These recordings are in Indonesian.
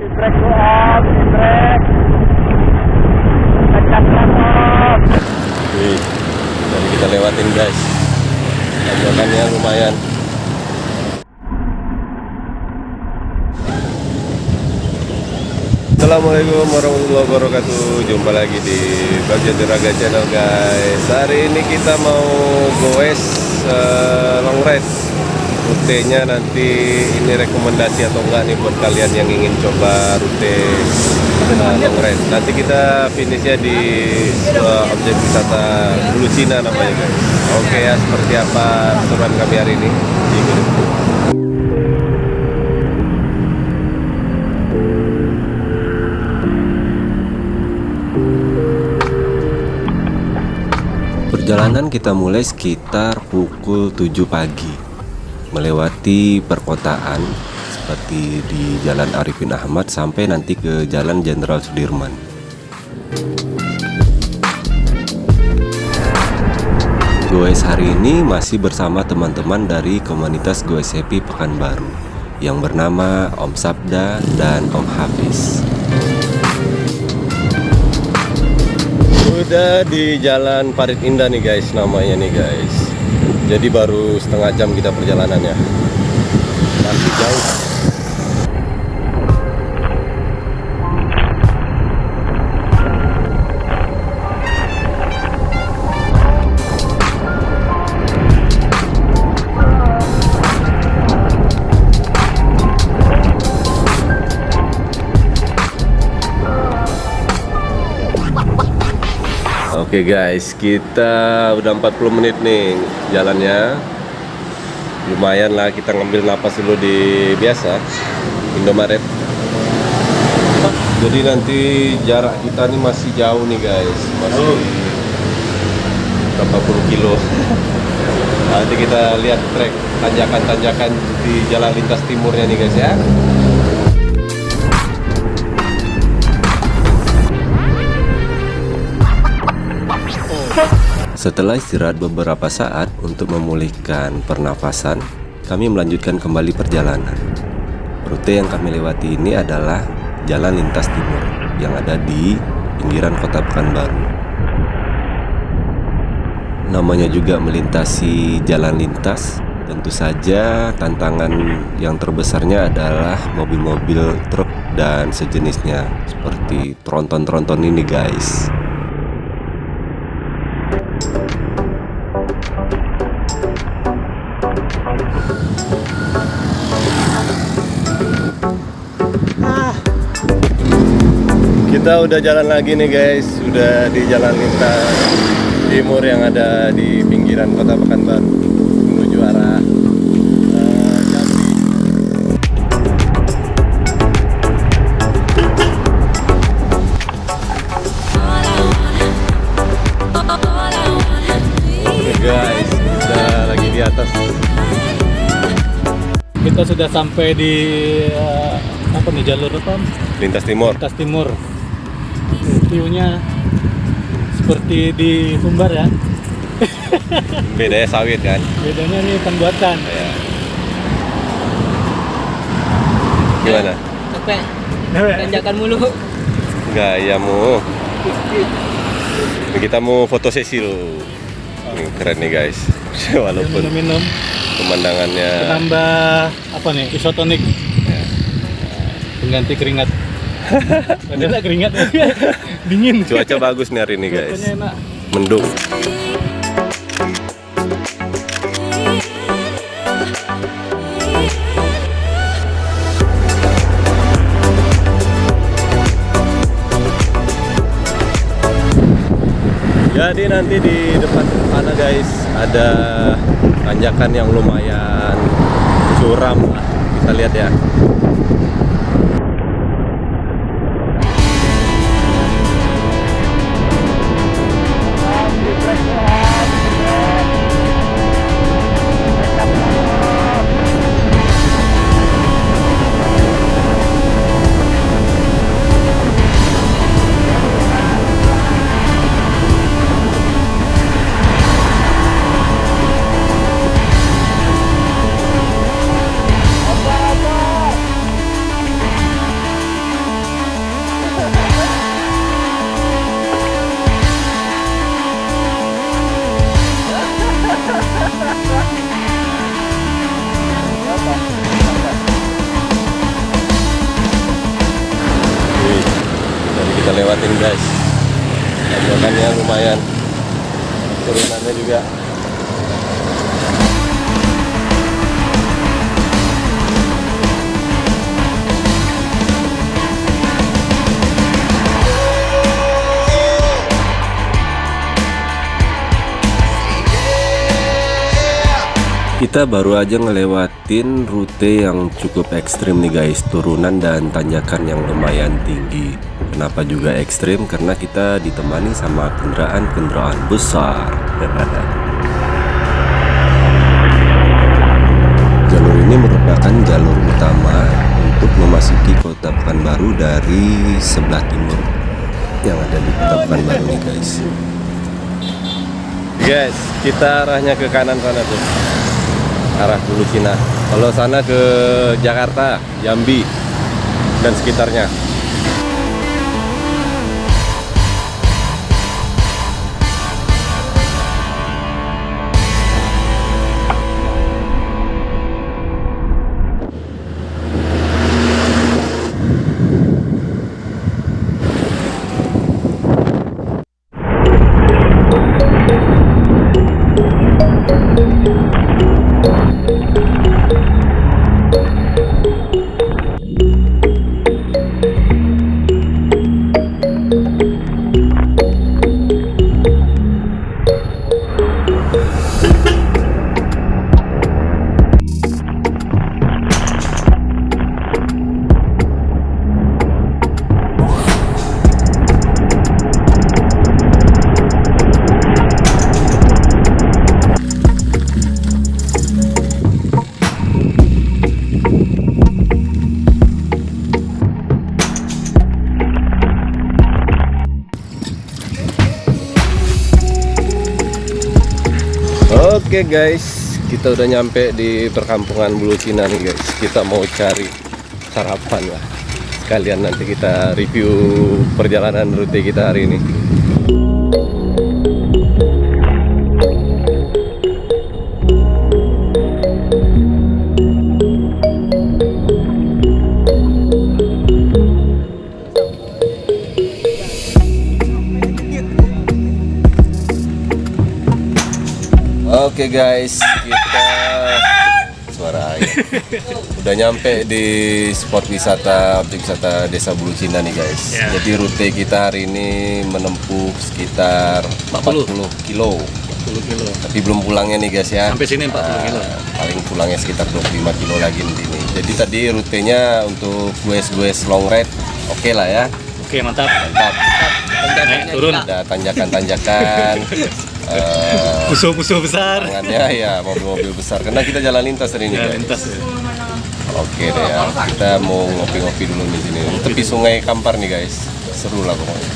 Kita lewatin guys. Tanjakannya lumayan. Assalamualaikum warahmatullahi wabarakatuh. Jumpa lagi di Bagja Diraga Channel guys. Hari ini kita mau goes uh, long ride Rutenya nanti ini rekomendasi atau enggak nih buat kalian yang ingin coba rute uh, long ride Nanti kita finishnya di uh, objek wisata Bulu Cina namanya guys. Oke ya seperti apa keseruan kami hari ini? Perjalanan kita mulai sekitar pukul 7 pagi Melewati perkotaan Seperti di Jalan Arifin Ahmad Sampai nanti ke Jalan Jenderal Sudirman Goes hari ini masih bersama teman-teman dari komunitas Goes Happy Pekanbaru Yang bernama Om Sabda dan Om Hafiz Udah di Jalan Parit Indah nih guys namanya nih guys. Jadi baru setengah jam kita perjalanannya. Masih jauh. Oke guys, kita udah 40 menit nih jalannya. Lumayan lah kita ngambil napas dulu di biasa Indomaret. Jadi nanti jarak kita nih masih jauh nih guys, masih berapa puluh kilo. Nanti kita lihat trek tanjakan-tanjakan di jalan lintas timurnya nih guys ya. Setelah istirahat beberapa saat untuk memulihkan pernafasan, kami melanjutkan kembali perjalanan. Rute yang kami lewati ini adalah Jalan Lintas Timur yang ada di pinggiran kota Pekanbaru. Namanya juga melintasi jalan lintas, tentu saja tantangan yang terbesarnya adalah mobil-mobil truk dan sejenisnya seperti tronton-tronton ini guys. Kita udah jalan lagi nih guys, sudah di jalan lintas timur yang ada di pinggiran kota Pekanbaru menuju arah uh, guys, kita lagi di atas. Kita sudah sampai di eh, apa nih jalur apa? Lintas timur. Lintas Timur. View-nya seperti di Sumbar ya. Bedanya sawit kan? Bedanya nih pembuatan. Ya. Gimana? Capek, tanjakan mulu. Gayamu. Ini kita mau foto sesi. Ini keren nih guys. Walaupun Minum-minum. pemandangannya Penambah apa nih? Isotonik. Pengganti keringat. Padahal keringat dingin. cuaca bagus nih hari ini guys. Enak. Mendung. Jadi nanti di depan sana guys ada tanjakan yang lumayan curam lah. Kita lihat ya. Lewatin guys. Tanjakannya lumayan. Turunannya juga. Kita baru aja ngelewatin rute yang cukup ekstrim nih guys. Turunan dan tanjakan yang lumayan tinggi Kenapa juga ekstrim? Karena kita ditemani sama kendaraan-kendaraan besar Jalur ini merupakan jalur utama untuk memasuki kota Pekanbaru dari sebelah timur Yang ada di kota Pekanbaru nih guys Guys, kita arahnya ke kanan sana tuh arah Hulu Cina. Kalau sana ke Jakarta, Jambi dan sekitarnya. Oke guys, kita udah nyampe di perkampungan Bulu Cina nih guys. Kita mau cari sarapan lah. Kalian nanti kita review perjalanan rute kita hari ini. Oke guys, kita suara air. Udah nyampe di spot wisata objek wisata Desa Bulu Cina nih guys. Ya. Jadi rute kita hari ini menempuh sekitar 40 kilo. 10 kilo. Tapi belum pulangnya nih guys ya. Sampai sini 40 kilo. Nah, paling pulangnya sekitar 25 kilo lagi nanti. Jadi tadi rutenya untuk guys-guys long ride oke lah ya. Oke, mantap. Mantap. Naik turun. Ada tanjakan-tanjakan. eh, Musuh-musuh besar. tangannya ya mobil-mobil besar karena kita jalan lintas hari ini Ya, guys. lintas ya. Oke deh ya, kita mau ngopi-ngopi dulu di sini. Tepi Sungai Kampar nih guys, seru lah pokoknya.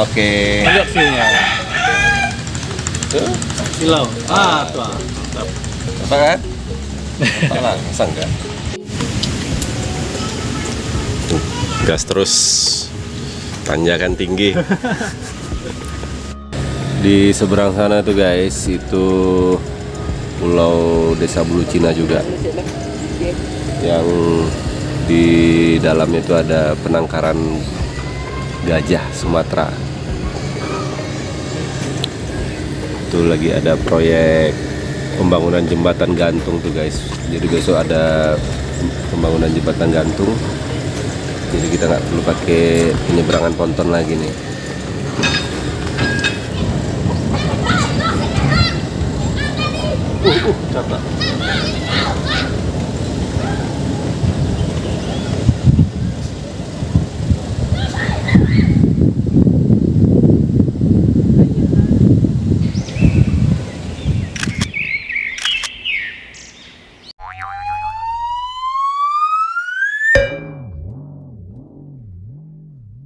Oke, Lihat view-nya. Tuh, Silau. Ah, tuh. ah. Mantap. apa kan? Apa lah, masa enggak? Gas terus, tanjakan tinggi. Di seberang sana tuh guys, itu Pulau Desa Bulu Cina juga. yang di dalamnya itu ada penangkaran gajah Sumatera. Itu lagi ada proyek pembangunan jembatan gantung tuh guys. Jadi besok ada pembangunan jembatan gantung. Jadi kita nggak perlu pakai penyeberangan ponton lagi nih. Uh, uh, capek.